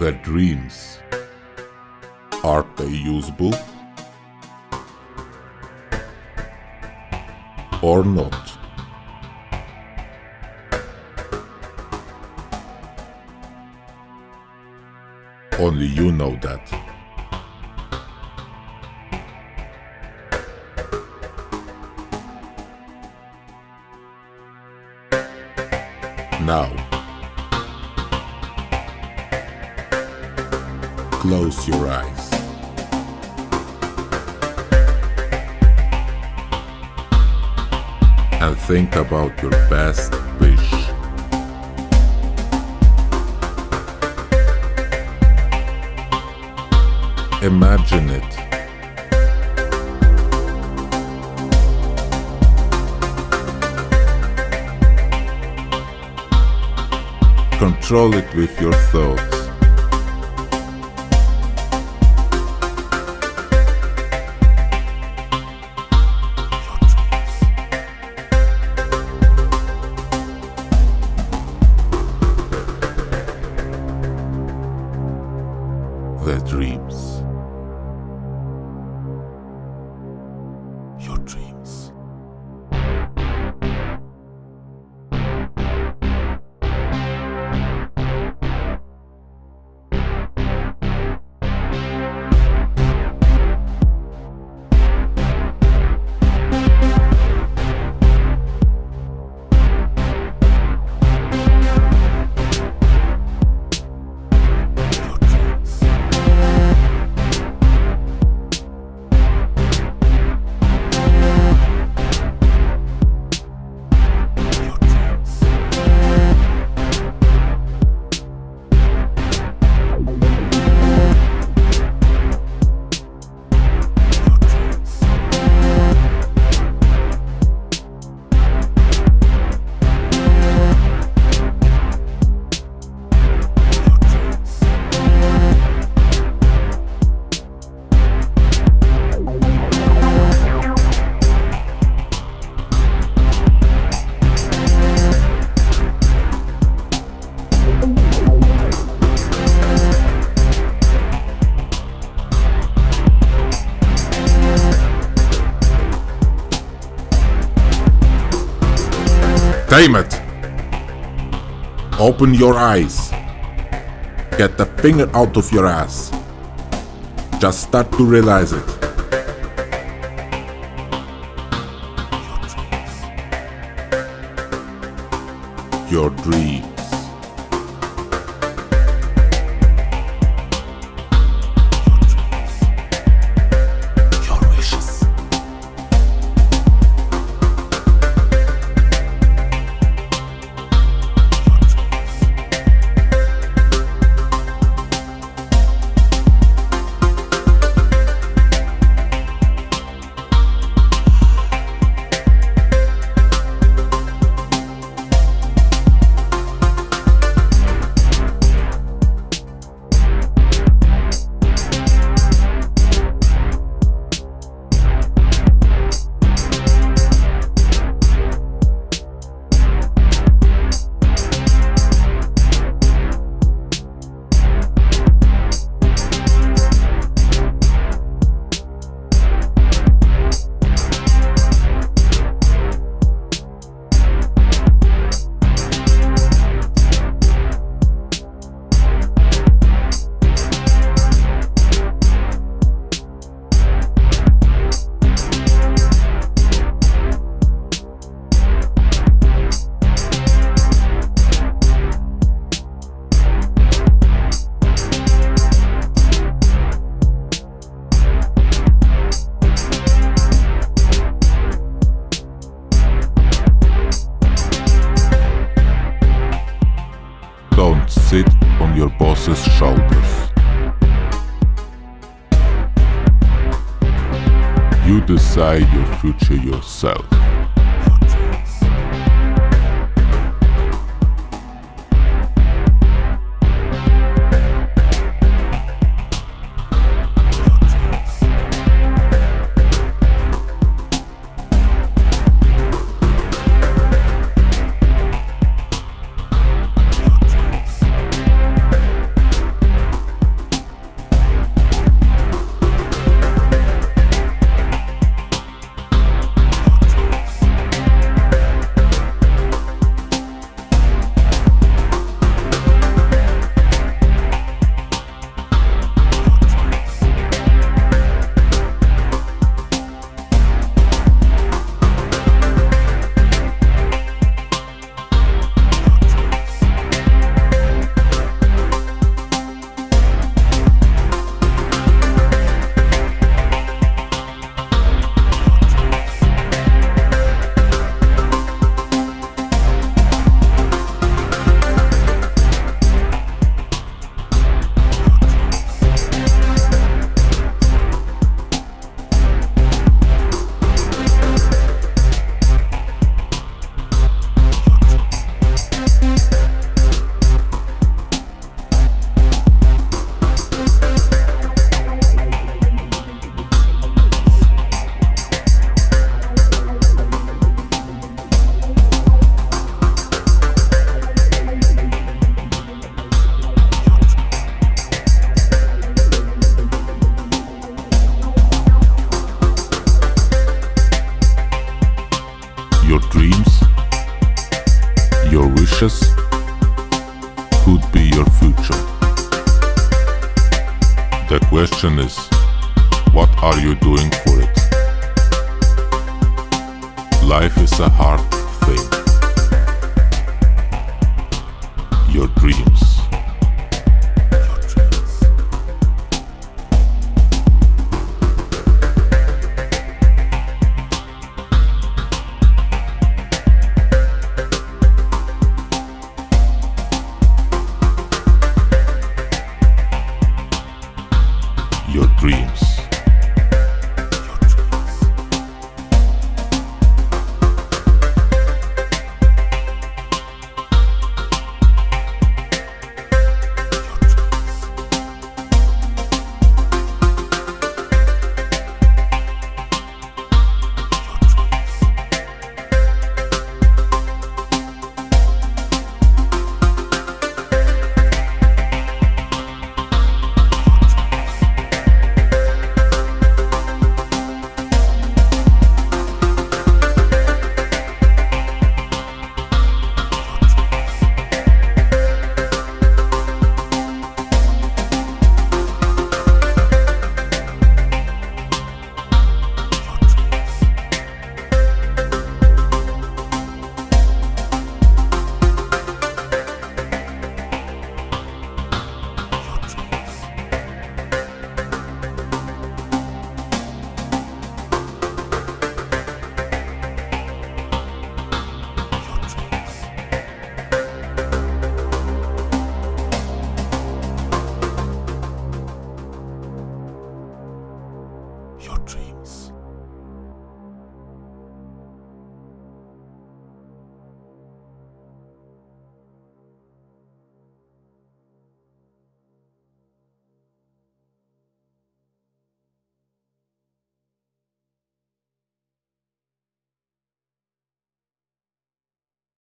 their dreams. Are they usable? Or not? Only you know that. Now, close your eyes. And think about your best wish. Imagine it. Control it with your thoughts. Your Damn it! Open your eyes. Get the finger out of your ass. Just start to realize it. Your dreams. Your dreams. Your boss's shoulders. You decide your future yourself. Question is, what are you doing for it? Life is a hard thing. Your dreams. Your dreams.